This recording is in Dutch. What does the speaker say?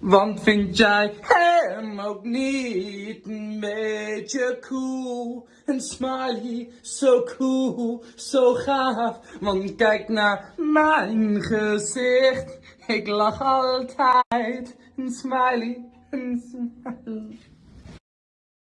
Want vind jij hem ook niet een beetje cool? Een smiley, zo cool, zo gaaf. Want kijk naar mijn gezicht. Ik lach altijd. Een smiley, een smiley.